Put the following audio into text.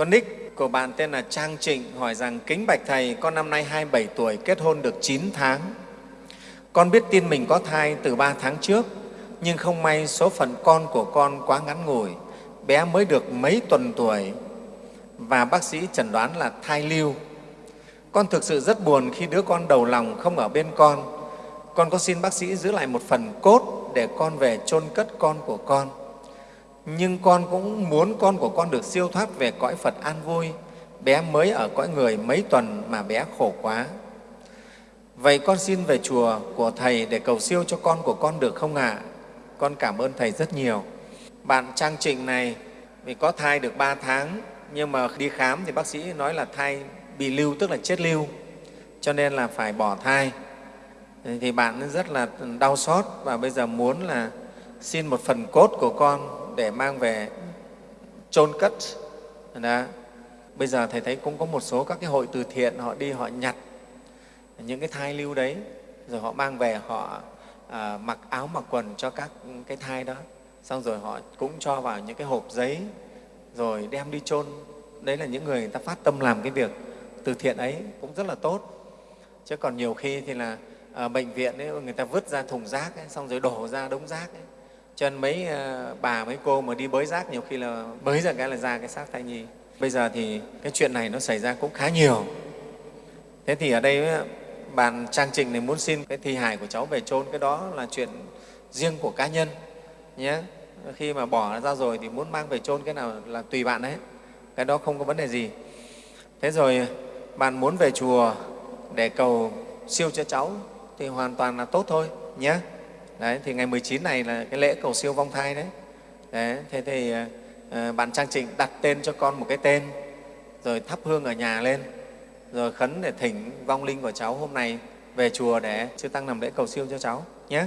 Con nick của bạn tên là Trang Trịnh hỏi rằng Kính Bạch Thầy, con năm nay 27 tuổi, kết hôn được 9 tháng. Con biết tin mình có thai từ 3 tháng trước, nhưng không may số phận con của con quá ngắn ngủi. Bé mới được mấy tuần tuổi và bác sĩ chẩn đoán là thai lưu. Con thực sự rất buồn khi đứa con đầu lòng không ở bên con. Con có xin bác sĩ giữ lại một phần cốt để con về chôn cất con của con nhưng con cũng muốn con của con được siêu thoát về cõi Phật an vui. Bé mới ở cõi người mấy tuần mà bé khổ quá. Vậy con xin về chùa của Thầy để cầu siêu cho con của con được không ạ? À? Con cảm ơn Thầy rất nhiều. Bạn Trang Trịnh này vì có thai được 3 tháng, nhưng mà đi khám thì bác sĩ nói là thai bị lưu, tức là chết lưu, cho nên là phải bỏ thai. Thì bạn rất là đau xót và bây giờ muốn là xin một phần cốt của con để mang về chôn cất. Đó. bây giờ thầy thấy cũng có một số các cái hội từ thiện họ đi họ nhặt những cái thai lưu đấy rồi họ mang về họ à, mặc áo mặc quần cho các cái thai đó. Xong rồi họ cũng cho vào những cái hộp giấy rồi đem đi chôn. Đấy là những người, người ta phát tâm làm cái việc từ thiện ấy cũng rất là tốt. Chứ còn nhiều khi thì là à, bệnh viện ấy, người ta vứt ra thùng rác ấy, xong rồi đổ ra đống rác ấy cho nên mấy ờ, bà, mấy cô mà đi bới rác nhiều khi là bới ra cái là ra cái xác thai nhi. Bây giờ thì cái chuyện này nó xảy ra cũng khá nhiều. Thế thì ở đây ờ, bàn trang trình này muốn xin cái thi hài của cháu về chôn. Cái đó là chuyện riêng của cá nhân, nhé. Khi mà bỏ ra rồi thì muốn mang về chôn, cái nào là tùy bạn đấy cái đó không có vấn đề gì. Thế rồi ờ, bạn muốn về chùa để cầu siêu cho cháu thì hoàn toàn là tốt thôi, nhé. Đấy, thì ngày 19 này là cái lễ cầu siêu vong thai đấy. đấy thế thì à, bạn Trang Trịnh đặt tên cho con một cái tên, rồi thắp hương ở nhà lên, rồi khấn để thỉnh vong linh của cháu hôm nay về chùa để chư Tăng làm lễ cầu siêu cho cháu nhé.